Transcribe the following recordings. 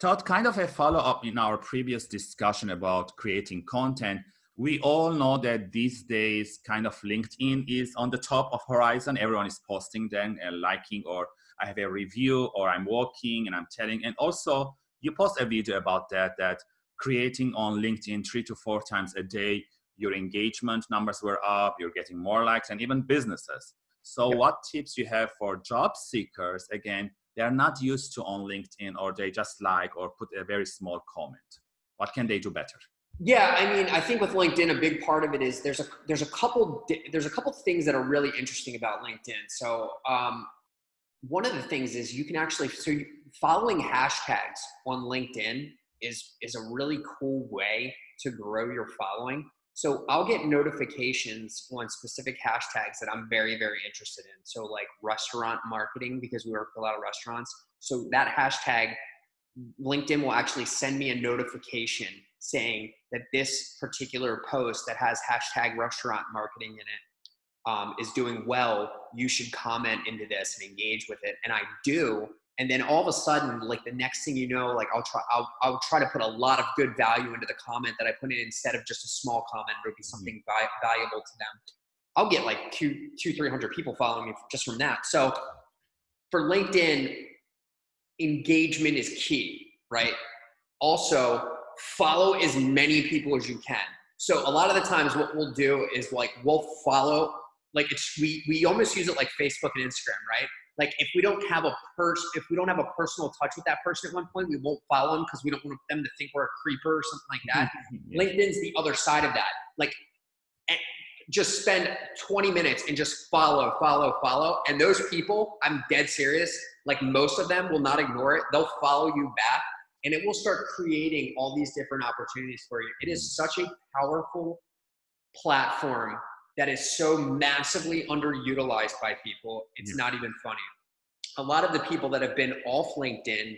Todd, kind of a follow up in our previous discussion about creating content. We all know that these days, kind of LinkedIn is on the top of horizon. Everyone is posting then and liking, or I have a review, or I'm walking and I'm telling. And also, you post a video about that. That creating on LinkedIn three to four times a day, your engagement numbers were up. You're getting more likes, and even businesses. So, what tips you have for job seekers again they're not used to on LinkedIn or they just like or put a very small comment. What can they do better? Yeah, I mean, I think with LinkedIn, a big part of it is there's a there's a couple there's a couple things that are really interesting about LinkedIn. So um, one of the things is you can actually so following hashtags on LinkedIn is is a really cool way to grow your following. So I'll get notifications on specific hashtags that I'm very, very interested in. So like restaurant marketing, because we work with a lot of restaurants. So that hashtag, LinkedIn will actually send me a notification saying that this particular post that has hashtag restaurant marketing in it um, is doing well. You should comment into this and engage with it. And I do and then all of a sudden like the next thing you know like i'll try I'll, I'll try to put a lot of good value into the comment that i put in instead of just a small comment. It'll be something mm-hmm. valuable to them. I'll get like two two three hundred people following me just from that. So for linkedin engagement is key right? Also follow as many people as you can. So a lot of the times what we'll do is like we'll follow like it's we we almost use it like facebook and instagram right like if we don't have a person, if we don't have a personal touch with that person at one point, we won't follow them because we don't want them to think we're a creeper or something like that. yeah. LinkedIn's the other side of that. Like, eh, just spend 20 minutes and just follow, follow, follow. And those people, I'm dead serious. Like most of them will not ignore it. They'll follow you back, and it will start creating all these different opportunities for you. It is mm. such a powerful platform that is so massively underutilized by people. It's yeah. not even funny. A lot of the people that have been off LinkedIn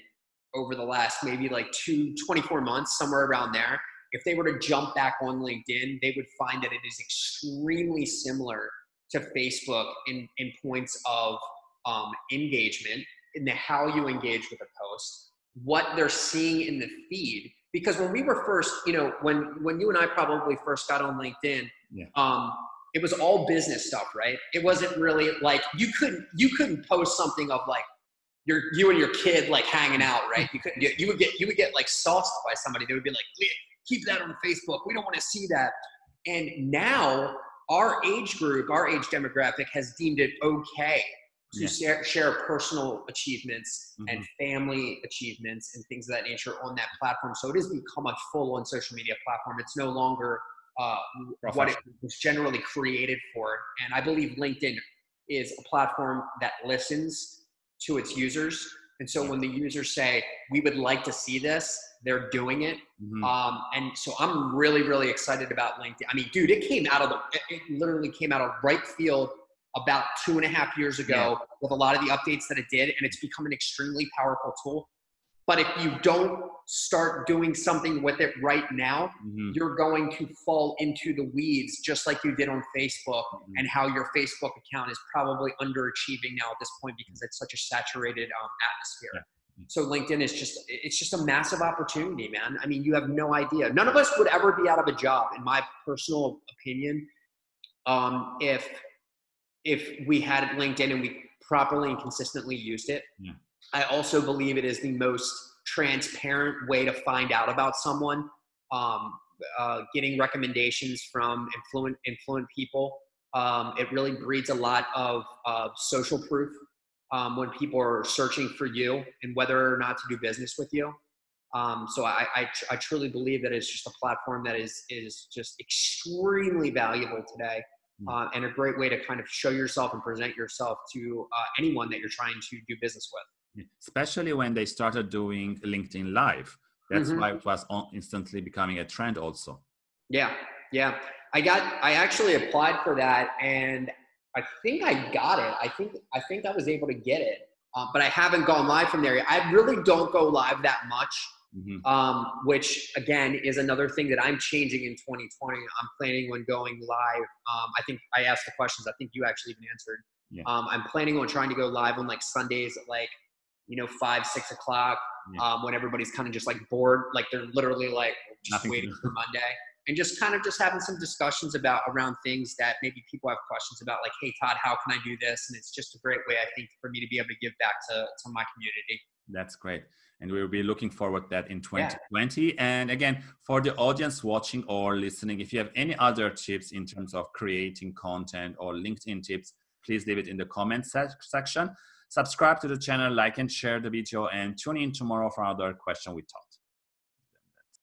over the last maybe like two, 24 months, somewhere around there, if they were to jump back on LinkedIn, they would find that it is extremely similar to Facebook in, in points of um, engagement, in the how you engage with a post, what they're seeing in the feed. Because when we were first, you know, when when you and I probably first got on LinkedIn, yeah. um, it was all business stuff, right? It wasn't really like you couldn't you couldn't post something of like your you and your kid like hanging out, right? You couldn't you, you would get you would get like sauced by somebody. They would be like, keep that on Facebook. We don't want to see that. And now our age group, our age demographic has deemed it okay to yeah. share, share, personal achievements mm-hmm. and family achievements and things of that nature on that platform. So it has become a full on social media platform. It's no longer uh, what it was generally created for. And I believe LinkedIn is a platform that listens to its users. And so when the users say, we would like to see this, they're doing it. Mm-hmm. Um, and so I'm really, really excited about LinkedIn. I mean, dude, it came out of the, it literally came out of right field about two and a half years ago yeah. with a lot of the updates that it did. And it's become an extremely powerful tool. But if you don't start doing something with it right now, mm-hmm. you're going to fall into the weeds just like you did on Facebook mm-hmm. and how your Facebook account is probably underachieving now at this point because it's such a saturated um, atmosphere. Yeah. So LinkedIn is just it's just a massive opportunity, man. I mean, you have no idea. None of us would ever be out of a job, in my personal opinion, um, if if we had LinkedIn and we properly and consistently used it. Yeah. I also believe it is the most transparent way to find out about someone. Um, uh, getting recommendations from influent influent people. Um, it really breeds a lot of uh, social proof um, when people are searching for you and whether or not to do business with you. Um, so I, I, I, truly believe that it's just a platform that is is just extremely valuable today, hmm. uh, and a great way to kind of show yourself and present yourself to uh, anyone that you're trying to do business with especially when they started doing LinkedIn Live. That's mm-hmm. why it was instantly becoming a trend, also. Yeah, yeah. I got. I actually applied for that, and I think I got it. I think I think I was able to get it, uh, but I haven't gone live from there yet. I really don't go live that much. Mm-hmm. Um, which again is another thing that I'm changing in 2020. I'm planning on going live. Um, I think I asked the questions. I think you actually even answered. Yeah. Um, I'm planning on trying to go live on like Sundays at like you know, five, six o'clock, yeah. um, when everybody's kind of just like bored, like they're literally like just Nothing waiting for Monday and just kind of just having some discussions about around things that maybe people have questions about like hey todd how can i do this? And it's just a great way i think for me to be able to give back to, to my community. That's great. And we'll be looking forward that in 2020 yeah. and again for the audience watching or listening if you have any other tips in terms of creating content or linkedin tips please leave it in the comment section subscribe to the channel like and share the video and tune in tomorrow for another question we talk